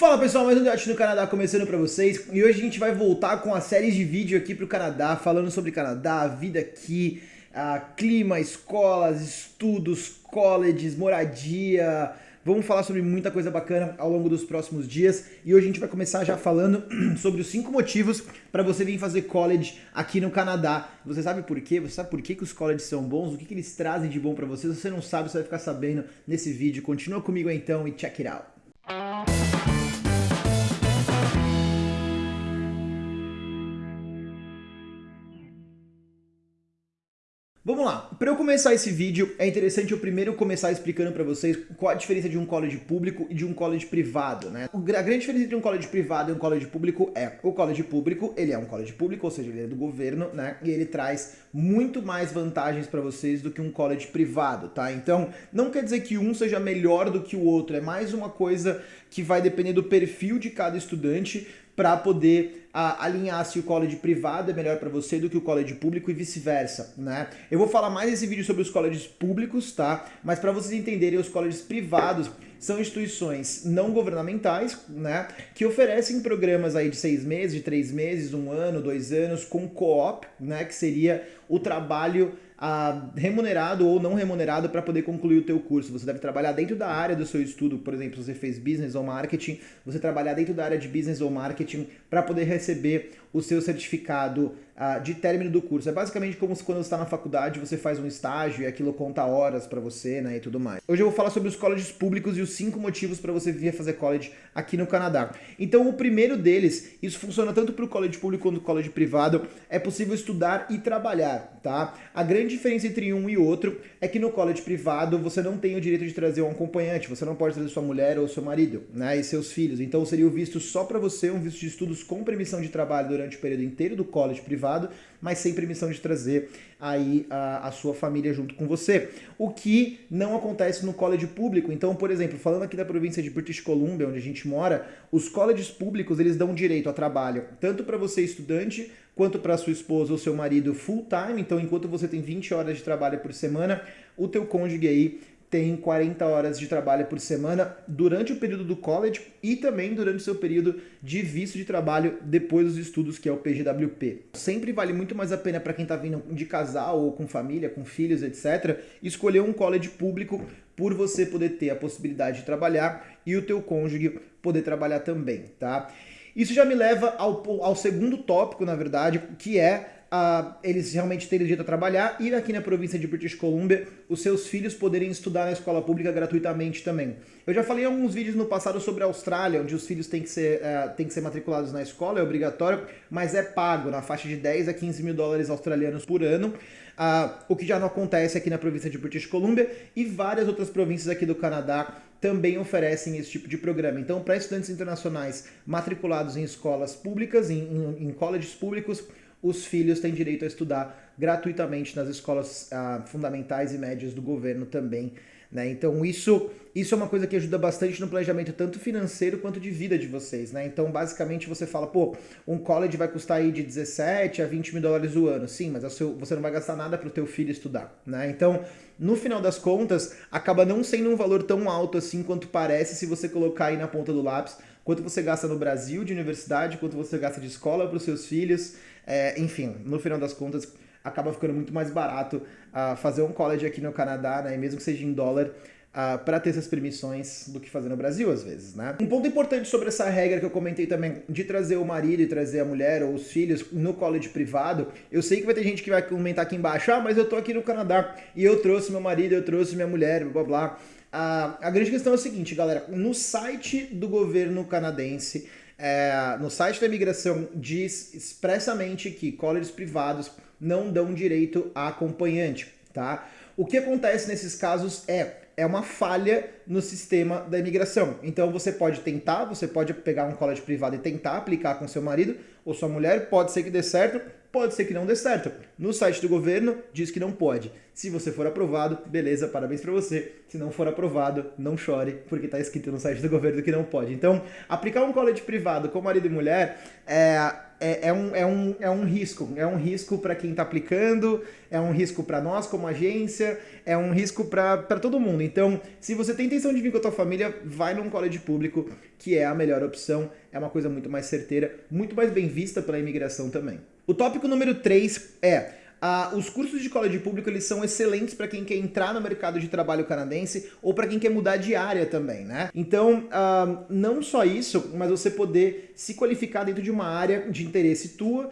Fala pessoal, mais um Debate no Canadá começando para vocês e hoje a gente vai voltar com a série de vídeo aqui para o Canadá, falando sobre Canadá, vida aqui, clima, escolas, estudos, colleges, moradia, vamos falar sobre muita coisa bacana ao longo dos próximos dias e hoje a gente vai começar já falando sobre os cinco motivos para você vir fazer college aqui no Canadá. Você sabe por quê? Você sabe por que, que os colleges são bons? O que, que eles trazem de bom para você? Se você não sabe, você vai ficar sabendo nesse vídeo. Continua comigo então e check it out. Vamos lá, para eu começar esse vídeo, é interessante eu primeiro começar explicando para vocês qual a diferença de um college público e de um college privado, né? A grande diferença entre um college privado e um college público é, o college público, ele é um college público, ou seja, ele é do governo, né? E ele traz muito mais vantagens para vocês do que um college privado, tá? Então, não quer dizer que um seja melhor do que o outro, é mais uma coisa que vai depender do perfil de cada estudante, para poder a, alinhar se o college privado é melhor para você do que o college público e vice-versa, né? Eu vou falar mais nesse vídeo sobre os colleges públicos, tá? Mas para vocês entenderem, os colleges privados são instituições não governamentais, né? Que oferecem programas aí de seis meses, de três meses, um ano, dois anos, com co-op, né? Que seria o trabalho ah, remunerado ou não remunerado para poder concluir o teu curso. Você deve trabalhar dentro da área do seu estudo, por exemplo, se você fez business ou marketing, você trabalhar dentro da área de business ou marketing para poder receber o seu certificado de término do curso. É basicamente como se quando você está na faculdade você faz um estágio e aquilo conta horas para você né, e tudo mais. Hoje eu vou falar sobre os colleges públicos e os cinco motivos para você vir fazer college aqui no Canadá. Então o primeiro deles, isso funciona tanto para o college público quanto o college privado, é possível estudar e trabalhar, tá? A grande diferença entre um e outro é que no college privado você não tem o direito de trazer um acompanhante, você não pode trazer sua mulher ou seu marido, né, e seus filhos. Então seria o visto só para você, um visto de estudos com permissão de trabalho durante o período inteiro do college privado, mas sem permissão de trazer aí a, a, sua família junto com você. O que não acontece no college público. Então, por exemplo, falando aqui da província de British Columbia, onde a gente mora, os colleges públicos, eles dão direito a trabalho, tanto para você estudante, quanto para sua esposa ou seu marido full time. Então, enquanto você tem 20 horas de trabalho por semana, o teu cônjuge aí tem 40 horas de trabalho por semana durante o período do college e também durante o seu período de visto de trabalho depois dos estudos, que é o PGWP. Sempre vale muito mais a pena para quem está vindo de casal ou com família, com filhos, etc., escolher um college público por você poder ter a possibilidade de trabalhar e o teu cônjuge poder trabalhar também, tá? Isso já me leva ao, ao segundo tópico, na verdade, que é uh, eles realmente terem direito a trabalhar e aqui na província de British Columbia os seus filhos poderem estudar na escola pública gratuitamente também. Eu já falei em alguns vídeos no passado sobre a Austrália, onde os filhos têm que ser, uh, têm que ser matriculados na escola, é obrigatório, mas é pago na faixa de 10 a 15 mil dólares australianos por ano. Uh, o que já não acontece aqui na província de British Columbia e várias outras províncias aqui do Canadá também oferecem esse tipo de programa. Então, para estudantes internacionais matriculados em escolas públicas, em, em, em colleges públicos, os filhos têm direito a estudar gratuitamente nas escolas ah, fundamentais e médias do governo também. Né? Então isso, isso é uma coisa que ajuda bastante no planejamento tanto financeiro quanto de vida de vocês. Né? Então basicamente você fala, pô, um college vai custar aí de 17 a 20 mil dólares o ano. Sim, mas você não vai gastar nada para o teu filho estudar. Né? Então no final das contas acaba não sendo um valor tão alto assim quanto parece se você colocar aí na ponta do lápis quanto você gasta no Brasil de universidade, quanto você gasta de escola para os seus filhos, é, enfim, no final das contas, acaba ficando muito mais barato uh, fazer um college aqui no Canadá, né, mesmo que seja em dólar, uh, para ter essas permissões do que fazer no Brasil, às vezes, né? Um ponto importante sobre essa regra que eu comentei também, de trazer o marido e trazer a mulher ou os filhos no college privado, eu sei que vai ter gente que vai comentar aqui embaixo, ah, mas eu tô aqui no Canadá e eu trouxe meu marido, eu trouxe minha mulher, blá blá blá. Uh, a grande questão é o seguinte, galera, no site do governo canadense, é, no site da imigração diz expressamente que colleges privados não dão direito a acompanhante, tá? O que acontece nesses casos é, é uma falha no sistema da imigração. Então você pode tentar, você pode pegar um college privado e tentar aplicar com seu marido ou sua mulher, pode ser que dê certo, pode ser que não dê certo. No site do governo diz que não pode. Se você for aprovado, beleza, parabéns para você. Se não for aprovado, não chore, porque está escrito no site do governo que não pode. Então, aplicar um college privado com marido e mulher é é, é, um, é, um, é um risco. É um risco para quem está aplicando, é um risco para nós como agência, é um risco para todo mundo. Então, se você tem intenção de vir com a tua família, vai num college público, que é a melhor opção, é uma coisa muito mais certeira, muito mais bem vista pela imigração também. O tópico número 3 é Uh, os cursos de college público eles são excelentes para quem quer entrar no mercado de trabalho canadense ou para quem quer mudar de área também, né? Então, uh, não só isso, mas você poder se qualificar dentro de uma área de interesse tua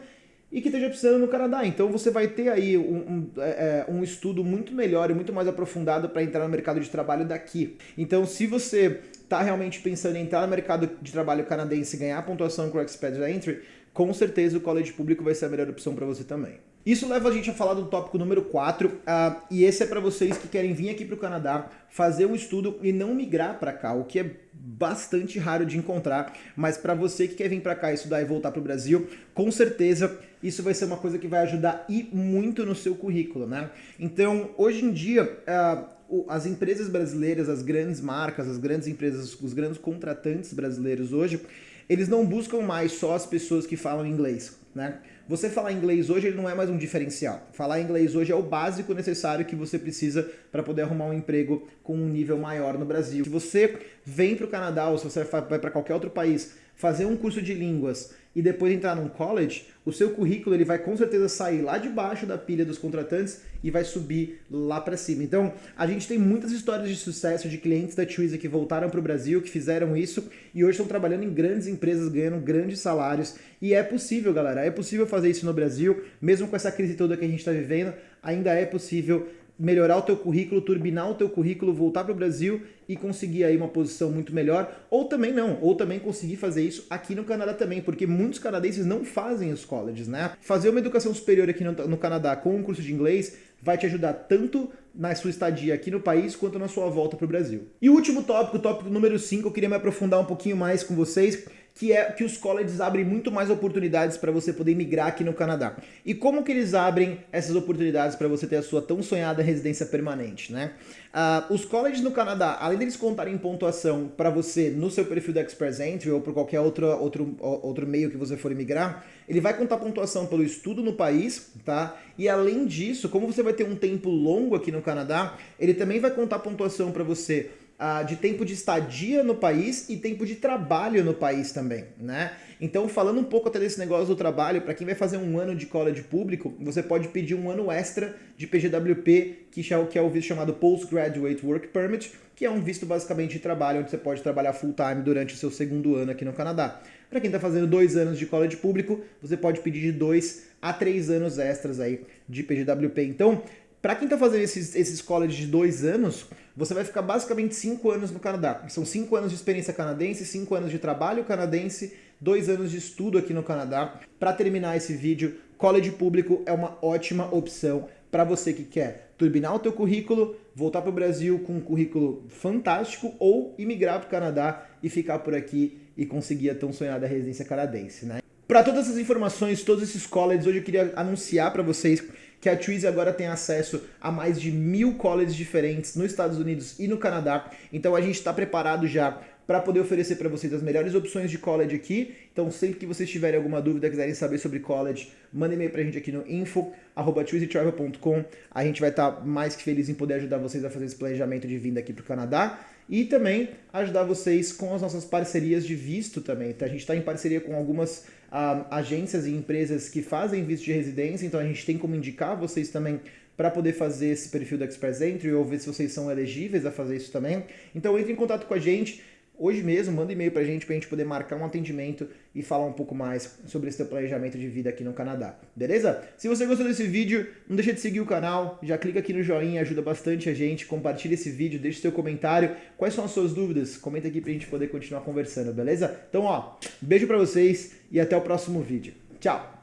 e que esteja precisando no Canadá. Então você vai ter aí um, um, é, é um estudo muito melhor e muito mais aprofundado para entrar no mercado de trabalho daqui. Então, se você está realmente pensando em entrar no mercado de trabalho canadense e ganhar pontuação com o Expedited Entry, com certeza o college público vai ser a melhor opção para você também. Isso leva a gente a falar do tópico número 4, uh, ah, e esse é para vocês que querem vir aqui para o Canadá, fazer um estudo e não migrar para cá, o que é bastante raro de encontrar, mas para você que quer vir para cá estudar e voltar para o Brasil, com certeza isso vai ser uma coisa que vai ajudar e muito no seu currículo, né? Então, hoje em dia, uh, as empresas brasileiras, as grandes marcas, as grandes empresas, os grandes contratantes brasileiros hoje, eles não buscam mais só as pessoas que falam inglês, né? Você falar inglês hoje ele não é mais um diferencial. Falar inglês hoje é o básico necessário que você precisa para poder arrumar um emprego com um nível maior no Brasil. Se você vem para o Canadá ou se você vai para qualquer outro país fazer um curso de línguas e depois entrar num college, o seu currículo ele vai com certeza sair lá de baixo da pilha dos contratantes e vai subir lá para cima. Então, a gente tem muitas histórias de sucesso de clientes da Twizy que voltaram para o Brasil, que fizeram isso e hoje estão trabalhando em grandes empresas, ganhando grandes salários. E é possível, galera, é possível fazer isso no Brasil, mesmo com essa crise toda que a gente está vivendo, ainda é possível melhorar o teu currículo, turbinar o teu currículo, voltar para o Brasil e conseguir aí uma posição muito melhor, ou também não, ou também conseguir fazer isso aqui no Canadá também, porque muitos canadenses não fazem os colleges, né? Fazer uma educação superior aqui no, no Canadá com um curso de inglês vai te ajudar tanto na sua estadia aqui no país quanto na sua volta para o Brasil. E o último tópico, o tópico número 5, eu queria me aprofundar um pouquinho mais com vocês, que é que os colleges abrem muito mais oportunidades para você poder migrar aqui no Canadá. E como que eles abrem essas oportunidades para você ter a sua tão sonhada residência permanente, né? Uh, os colleges no Canadá, além deles contarem pontuação para você no seu perfil da Express Entry ou por qualquer outro, outro, outro meio que você for migrar, ele vai contar pontuação pelo estudo no país, tá? E além disso, como você vai ter um tempo longo aqui no Canadá, ele também vai contar pontuação para você uh, de tempo de estadia no país e tempo de trabalho no país também, né? Então, falando um pouco até desse negócio do trabalho, para quem vai fazer um ano de college público, você pode pedir um ano extra de PGWP, que é o visto chamado Postgraduate Work Permit, que é um visto basicamente de trabalho, onde você pode trabalhar full time durante o seu segundo ano aqui no Canadá. Para quem está fazendo dois anos de college público, você pode pedir de dois a três anos extras aí de PGWP. Então, para quem está fazendo esses, esses colleges de dois anos, você vai ficar basicamente cinco anos no Canadá. São cinco anos de experiência canadense, cinco anos de trabalho canadense, dois anos de estudo aqui no Canadá. Para terminar esse vídeo, college público é uma ótima opção para você que quer turbinar o teu currículo, voltar para o Brasil com um currículo fantástico ou imigrar para o Canadá e ficar por aqui e conseguir a tão sonhada residência canadense, né? Para todas essas informações, todos esses colleges, hoje eu queria anunciar para vocês que a Twizy agora tem acesso a mais de mil colleges diferentes nos Estados Unidos e no Canadá. Então a gente está preparado já para poder oferecer para vocês as melhores opções de college aqui. Então sempre que vocês tiverem alguma dúvida, quiserem saber sobre college, mandem e-mail para a gente aqui no info.twizytravel.com. A gente vai estar tá mais que feliz em poder ajudar vocês a fazer esse planejamento de vinda aqui para o Canadá e também ajudar vocês com as nossas parcerias de visto também. Então, a gente está em parceria com algumas uh, agências e empresas que fazem visto de residência, então a gente tem como indicar vocês também para poder fazer esse perfil da Express Entry ou ver se vocês são elegíveis a fazer isso também. Então entre em contato com a gente, hoje mesmo, manda e-mail para a gente para a gente poder marcar um atendimento e falar um pouco mais sobre esse teu planejamento de vida aqui no Canadá, beleza? Se você gostou desse vídeo, não deixa de seguir o canal, já clica aqui no joinha, ajuda bastante a gente, compartilha esse vídeo, deixa seu comentário, quais são as suas dúvidas, comenta aqui para a gente poder continuar conversando, beleza? Então ó, beijo para vocês e até o próximo vídeo. Tchau!